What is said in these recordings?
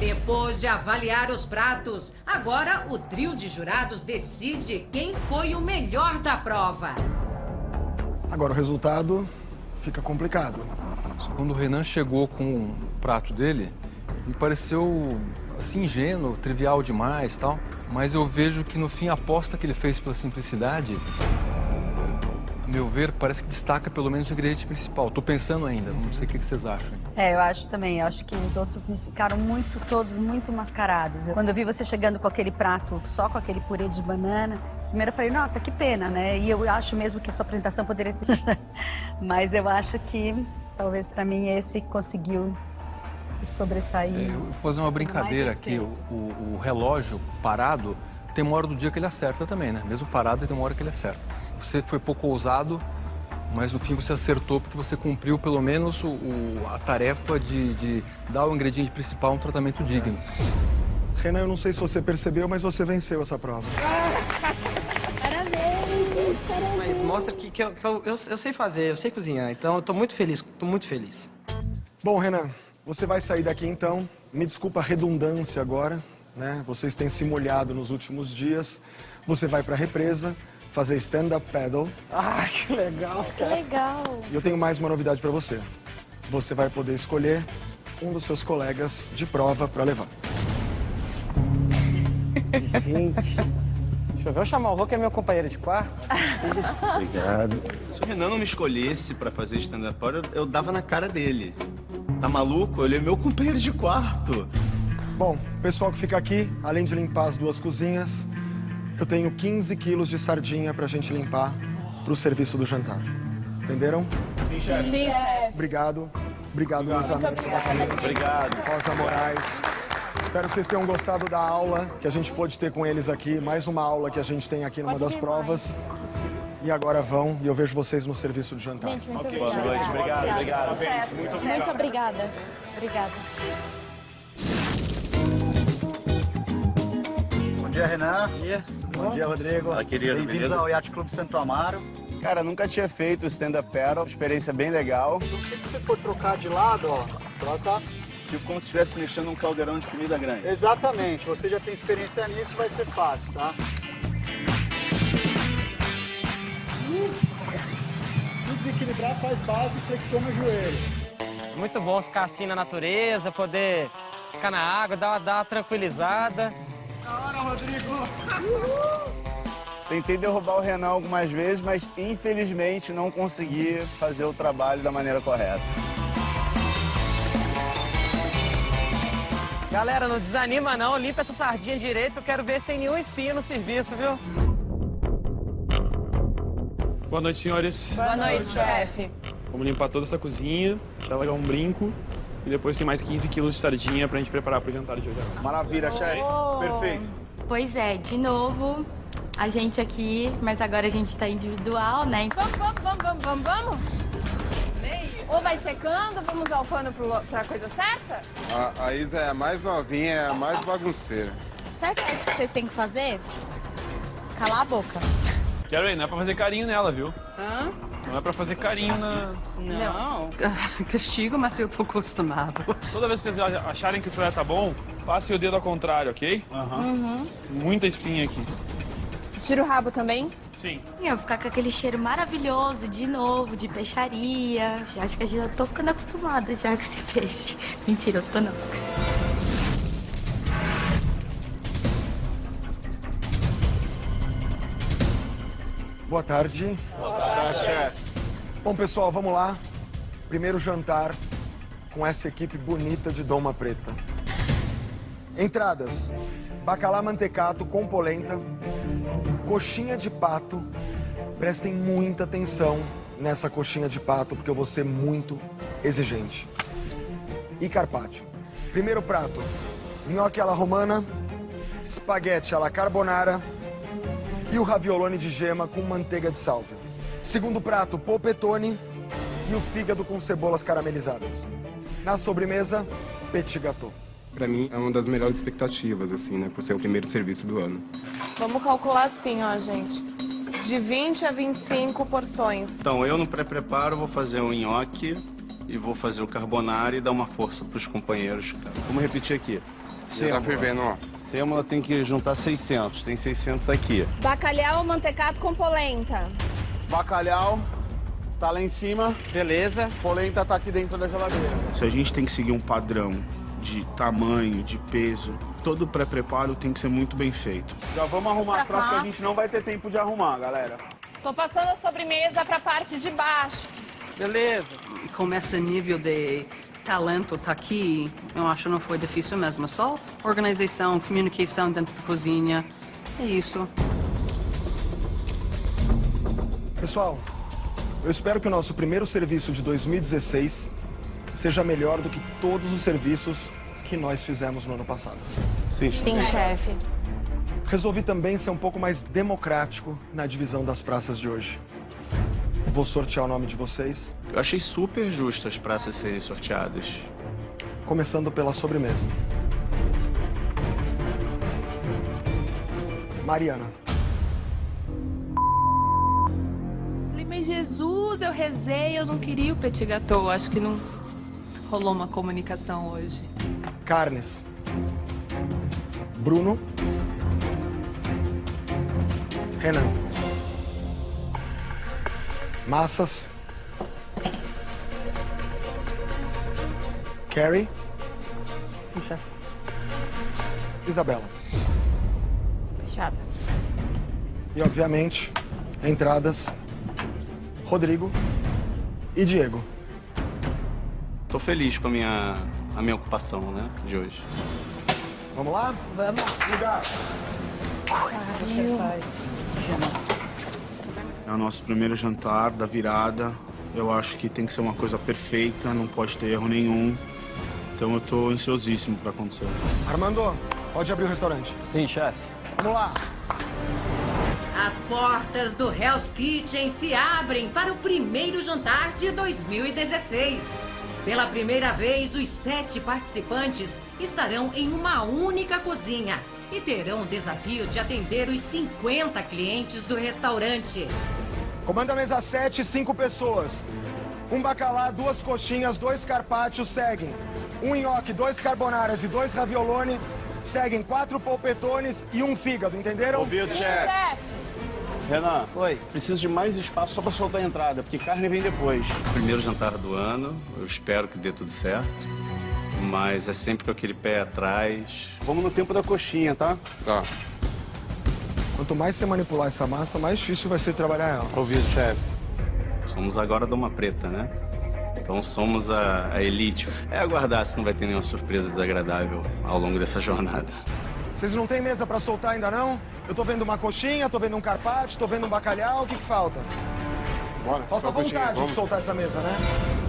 Depois de avaliar os pratos, agora o trio de jurados decide quem foi o melhor da prova. Agora o resultado fica complicado. Quando o Renan chegou com o prato dele, me pareceu assim ingênuo, trivial demais tal. Mas eu vejo que no fim a aposta que ele fez pela simplicidade, meu ver, parece que destaca pelo menos o ingrediente principal. Tô pensando ainda, não sei o que vocês acham. É, eu acho também. Eu acho que os outros me ficaram muito, todos muito mascarados. Quando eu vi você chegando com aquele prato, só com aquele purê de banana, primeiro eu falei, nossa, que pena, né? E eu acho mesmo que a sua apresentação poderia ter... Mas eu acho que, talvez para mim, esse conseguiu se sobressair. É, eu vou fazer uma brincadeira aqui. O, o, o, relógio parado tem uma hora do dia que ele acerta também, né? Mesmo parado, tem uma hora que ele acerta. Você foi pouco ousado, mas no fim você acertou porque você cumpriu pelo menos o, a tarefa de, de, dar ao ingrediente principal um tratamento digno. Renan, eu não sei se você percebeu, mas você venceu essa prova. Parabéns! Mas mostra que, que, eu, que eu, eu, eu, sei fazer, eu sei cozinhar, então eu tô muito feliz, tô muito feliz. Bom, Renan, você vai sair daqui então. Me desculpa a redundância agora, né? Vocês têm se molhado nos últimos dias. Você vai para a represa fazer stand-up paddle. Ai, que legal, Que legal. E eu tenho mais uma novidade para você. Você vai poder escolher um dos seus colegas de prova para levar. Gente. Deixa eu ver, eu chamar o Rô, que é meu companheiro de quarto. Obrigado. Se o Renan não me escolhesse para fazer stand-up paddle, eu dava na cara dele. Tá maluco? Ele é meu companheiro de quarto. Bom, pessoal que fica aqui, além de limpar as duas cozinhas, eu tenho 15 quilos de sardinha pra gente limpar pro serviço do jantar. Entenderam? Sim, chefe. Sim, chefe. Obrigado. Obrigado, Luiz Américo da Obrigado. Rosa Moraes. Espero que vocês tenham gostado da aula que a gente pôde ter com eles aqui. Mais uma aula que a gente tem aqui numa das provas. E agora vão e eu vejo vocês no serviço de jantar. Gente, muito Ok, obrigada. boa noite. Obrigado, obrigado. Certo, Muito certo. obrigado. Muito obrigada. Obrigada. Bom dia, Renan. Bom dia. Bom dia, Rodrigo. Querido, Bem-vindos ao Yacht Clube Santo Amaro. Cara, nunca tinha feito stand-up paddle. Experiência bem legal. Se você for trocar de lado, ó, troca. Tipo como se estivesse mexendo num caldeirão de comida grande. Exatamente. Você já tem experiência nisso, vai ser fácil, tá? Se desequilibrar, faz base e flexiona o joelho. Muito bom ficar assim na natureza, poder ficar na água, dar, dar uma tranquilizada. Rodrigo. Tentei derrubar o Renan algumas vezes, mas infelizmente não consegui fazer o trabalho da maneira correta. Galera, não desanima não, limpa essa sardinha direito, eu quero ver sem nenhum espinho no serviço, viu? Boa noite, senhores. Boa noite, chefe. Vamos limpar toda essa cozinha, deixar ela um brinco. E depois tem mais 15 quilos de sardinha pra gente preparar pro jantar de hoje. Maravilha, chefe. Perfeito. Pois é, de novo, a gente aqui, mas agora a gente tá individual, né? Vamos, vamos, vamos, vamos, vamos, vamos? Ou vai secando, vamos usar o pano pro, pra coisa certa? A, a Isa é a mais novinha, é a mais bagunceira. Sabe o que vocês têm que fazer? Calar a boca. Quero aí, não é pra fazer carinho nela, viu? Hã? Não é pra fazer carinho na... Não. Castigo, mas eu tô acostumado. Toda vez que vocês acharem que o filé tá bom, passe o dedo ao contrário, ok? Uhum. Muita espinha aqui. Tira o rabo também? Sim. Eu vou ficar com aquele cheiro maravilhoso de novo, de peixaria. Já acho que eu já tô ficando acostumada já com esse peixe. Mentira, eu tô não. Boa tarde. Boa tarde, chefe. Bom, pessoal, vamos lá. Primeiro jantar com essa equipe bonita de Doma Preta. Entradas: bacalhau mantecato com polenta, coxinha de pato. Prestem muita atenção nessa coxinha de pato, porque eu vou ser muito exigente. E carpaccio. Primeiro prato: nhoque alla romana, espaguete alla carbonara e o raviolone de gema com manteiga de sálvia. Segundo prato, polpetone e o fígado com cebolas caramelizadas. Na sobremesa, petit gâteau. Pra mim, é uma das melhores expectativas, assim, né? Por ser o primeiro serviço do ano. Vamos calcular assim, ó, gente. De 20 a 25 porções. Então, eu no pré-preparo vou fazer o nhoque e vou fazer o carbonara e dar uma força pros companheiros. Vamos repetir aqui. Tá fervendo, ó. Sêmola tem que juntar 600. Tem 600 aqui. Bacalhau mantecado com polenta. Bacalhau tá lá em cima. Beleza. Polenta tá aqui dentro da geladeira. Se a gente tem que seguir um padrão de tamanho, de peso, todo o pré-preparo tem que ser muito bem feito. Já vamos arrumar que cá. a gente não vai ter tempo de arrumar, galera. Tô passando a sobremesa pra parte de baixo. Beleza. E com esse nível de talento tá aqui, eu acho que não foi difícil mesmo. Só organização, comunicação dentro da cozinha. É isso. Pessoal, eu espero que o nosso primeiro serviço de 2016 seja melhor do que todos os serviços que nós fizemos no ano passado. Sim, Sim, chefe. Resolvi também ser um pouco mais democrático na divisão das praças de hoje. Vou sortear o nome de vocês, Eu achei super justo as praças serem sorteadas. começando pela sobremesa. Mariana. Falei, mas Jesus, eu rezei, eu não queria o petit gâteau. Acho que não rolou uma comunicação hoje. Carnes. Bruno. Renan. Massas. Carrie. Sim, chefe. Isabela. Fechada. E, obviamente, entradas. Rodrigo e Diego. Tô feliz com a minha, a minha ocupação, né, de hoje. Vamos lá? Vamos. Lugar. É o nosso primeiro jantar da virada. Eu acho que tem que ser uma coisa perfeita, não pode ter erro nenhum. Então eu tô ansiosíssimo para acontecer. Armando, pode abrir o restaurante. Sim, chefe. Vamos lá. As portas do Hell's Kitchen se abrem para o primeiro jantar de 2016. Pela primeira vez, os sete participantes estarão em uma única cozinha e terão o desafio de atender os 50 clientes do restaurante. Comanda a mesa 7, cinco pessoas. Um bacalhau, duas coxinhas, dois carpaccios seguem. Um nhoque, dois carbonaras e dois raviolone. Seguem quatro polpetones e um fígado, entenderam? Ouvido, chefe. Renan, Oi. preciso de mais espaço só pra soltar a entrada, porque carne vem depois. Primeiro jantar do ano, eu espero que dê tudo certo. Mas é sempre com aquele pé atrás. Vamos no tempo da coxinha, tá? Tá. Quanto mais você manipular essa massa, mais difícil vai ser trabalhar ela. Ouvido, chefe. Somos agora Doma Preta, né? Então somos a, a elite. É aguardar se não vai ter nenhuma surpresa desagradável ao longo dessa jornada. Vocês não têm mesa pra soltar ainda não? Eu tô vendo uma coxinha, tô vendo um carpaccio, tô vendo um bacalhau, o que que falta? Bora. Falta coxinha, vontade de soltar essa mesa, né?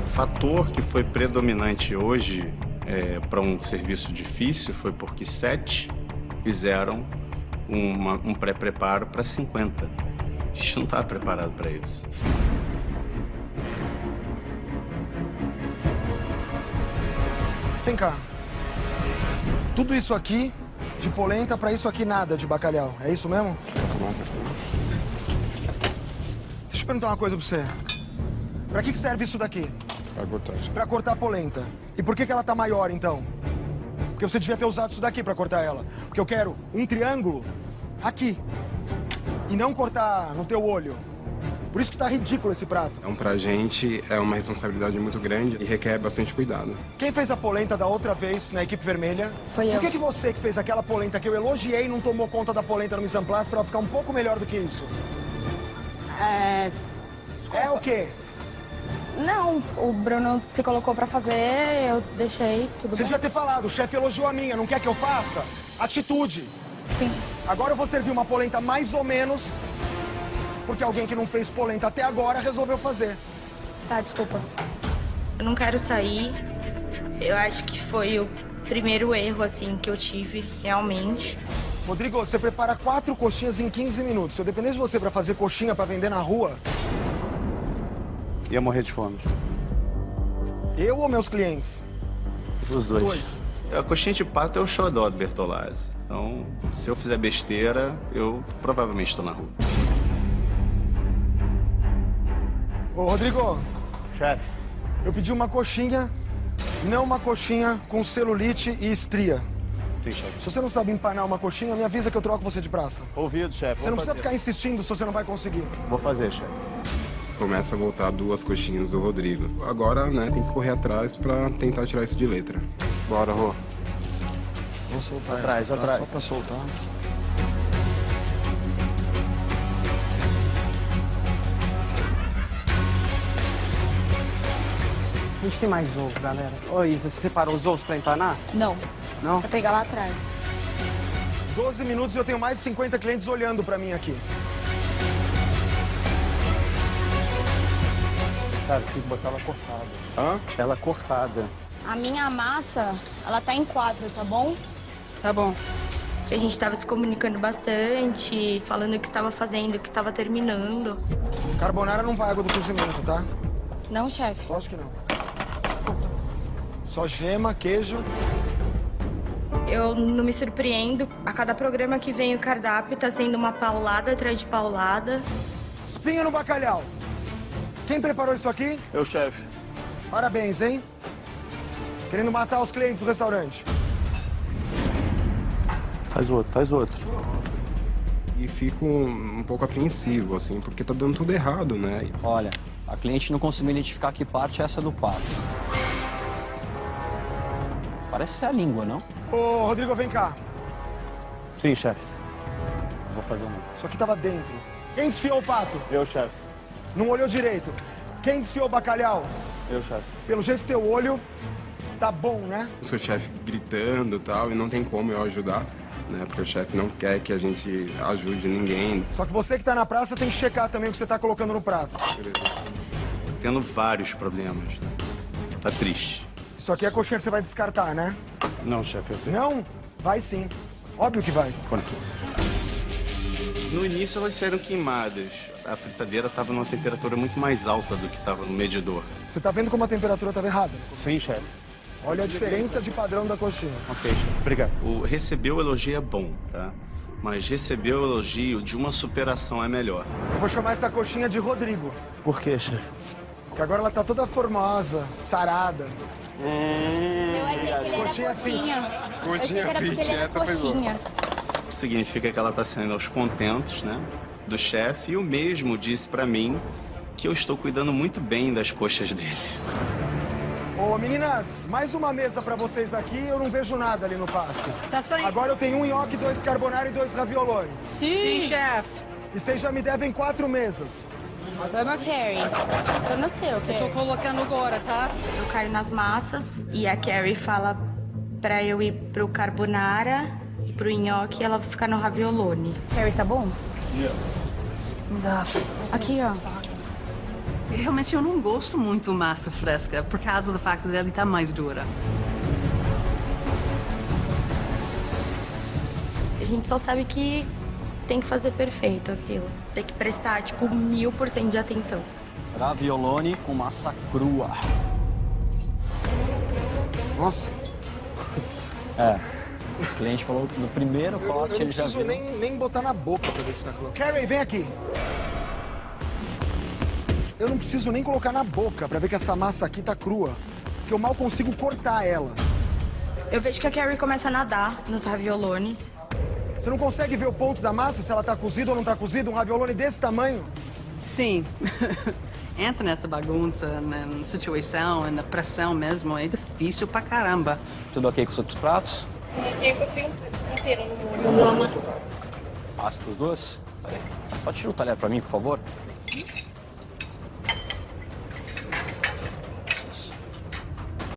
O fator que foi predominante hoje para um serviço difícil foi porque sete fizeram uma- um pré-preparo para 50. A gente não estava preparado para isso. Vem cá. Tudo isso aqui de polenta pra isso aqui nada de bacalhau. É isso mesmo? Deixa eu perguntar uma coisa pra você. Pra que que serve isso daqui? Vai cortar. Pra cortar a polenta. E por que que ela tá maior, então? Porque você devia ter usado isso daqui pra cortar ela. Porque eu quero um triângulo aqui. E não cortar no teu olho. Por isso que tá ridículo esse prato. Então, pra gente, é uma responsabilidade muito grande e requer bastante cuidado. Quem fez a polenta da outra vez na equipe vermelha? Foi eu. Por que, que você que fez aquela polenta que eu elogiei não tomou conta da polenta no place pra ela ficar um pouco melhor do que isso? É... É o quê? Não, o Bruno se colocou pra fazer, eu deixei, tudo Você bem. devia ter falado, o chefe elogiou a minha, não quer que eu faça? Atitude. Sim. Agora eu vou servir uma polenta mais ou menos, porque alguém que não fez polenta até agora resolveu fazer. Tá, desculpa. Eu não quero sair. Eu acho que foi o primeiro erro, assim, que eu tive, realmente. Rodrigo, você prepara quatro coxinhas em 15 minutos. Se eu dependesse de você pra fazer coxinha pra vender na rua, Ia morrer de fome. eu ou meus clientes? Os dois. Dois. A coxinha de pato é o xodó do Bertolazzi. Então, se eu fizer besteira, eu provavelmente estou na rua. Ô, Rodrigo, Chefe. eu pedi uma coxinha, não uma coxinha com celulite e estria. Sim, chefe. Se você não sabe empanar uma coxinha, me avisa que eu troco você de praça. Ouvido, chefe. Você não precisa ficar insistindo se você não vai conseguir. Vou fazer, chefe. Começa a voltar duas coxinhas do Rodrigo. Agora, né, tem que correr atrás pra tentar tirar isso de letra. Bora, Rô. Vou soltar Atrás, essas, tá? atrás. Só pra soltar. A gente tem mais ovo, galera. Ô, Isa, você separou os ovos pra empanar? Não. Não? Vou pegar lá atrás. 12 minutos e eu tenho mais de 50 clientes olhando pra mim aqui. Cara, tem que botar ela cortada. Hã? Ela cortada. A minha massa, ela tá em quatro, tá bom? Tá bom. A gente tava se comunicando bastante, falando o que estava fazendo, o que estava terminando. Carbonara não vai água do cozimento, tá? Não, chefe. Lógico que não. Só gema, queijo. Eu não me surpreendo. A cada programa que vem o cardápio tá sendo uma paulada atrás de paulada. Espinha no bacalhau. Quem preparou isso aqui? Eu, chefe. Parabéns, hein? Querendo matar os clientes do restaurante. Faz outro, faz outro. E fico um pouco apreensivo, assim, porque tá dando tudo errado, né? Olha, a cliente não conseguiu identificar que parte é essa do pato. Parece ser a língua, não? Ô, Rodrigo, vem cá. Sim, chefe. Vou fazer um. Isso aqui tava dentro. Quem desfiou o pato? Eu, chefe. Não olhou direito. Quem desfiou o bacalhau? Eu, chefe. Pelo jeito, teu olho tá bom, né? O seu chefe gritando e tal, e não tem como eu ajudar, né? Porque o chefe não quer que a gente ajude ninguém. Só que você que tá na praça tem que checar também o que você tá colocando no prato. Tendo vários problemas. né? Tá triste. Isso aqui é a coxinha que você vai descartar, né? Não, chefe, eu sei. Não? Vai sim. Óbvio que vai. Com licença. No início elas saíram queimadas. A fritadeira estava numa temperatura muito mais alta do que estava no medidor. Você tá vendo como a temperatura estava errada? Sim, chefe. Olha a diferença de padrão da coxinha. Ok, chefe. Obrigado. O receber o elogio é bom, tá? Mas receber o elogio de uma superação é melhor. Eu vou chamar essa coxinha de Rodrigo. Por quê, chefe? Porque agora ela tá toda formosa, sarada. Eu achei que ele era Coxinha coxinha. fit. Eu achei que era coxinha. Significa que ela está saindo aos contentos, né? Do chefe. E o mesmo disse pra mim que eu estou cuidando muito bem das coxas dele. Ô, meninas, mais uma mesa pra vocês aqui. Eu não vejo nada ali no passe. Tá saindo. Agora eu tenho um nhoque, dois carbonara e dois ravioloni. Sim, chefe. E vocês já me devem quatro mesas. Mas é meu Carrie. No seu, Eu Carrie. tô colocando agora, tá? Eu caio nas massas e a Carrie fala pra eu ir pro carbonara e pro nhoque e ela ficar no raviolone. Carrie, tá bom? Me dá. Aqui, ó. Realmente eu não gosto muito massa fresca, por causa do fato dela estar mais dura. A gente só sabe que tem que fazer perfeito aquilo. Tem que prestar, tipo, mil por cento de atenção. Raviolone com massa crua. Nossa. É. O cliente falou no primeiro Eu, eu corte não ele já preciso viu. nem, nem botar na boca pra ver se tá cru. Carrie, vem aqui. Eu não preciso nem colocar na boca pra ver que essa massa aqui tá crua. Porque eu mal consigo cortar ela. Eu vejo que a Carrie começa a nadar nos raviolones. Você não consegue ver o ponto da massa, se ela tá cozida ou não tá cozida? Um raviolone desse tamanho? Sim. Entra nessa bagunça, na situação, na pressão mesmo, é difícil pra caramba. Tudo ok com os outros pratos? Eu tenho inteiro no molho. Eu amo Passa pros dois? Peraí. Só tira o talher pra mim, por favor.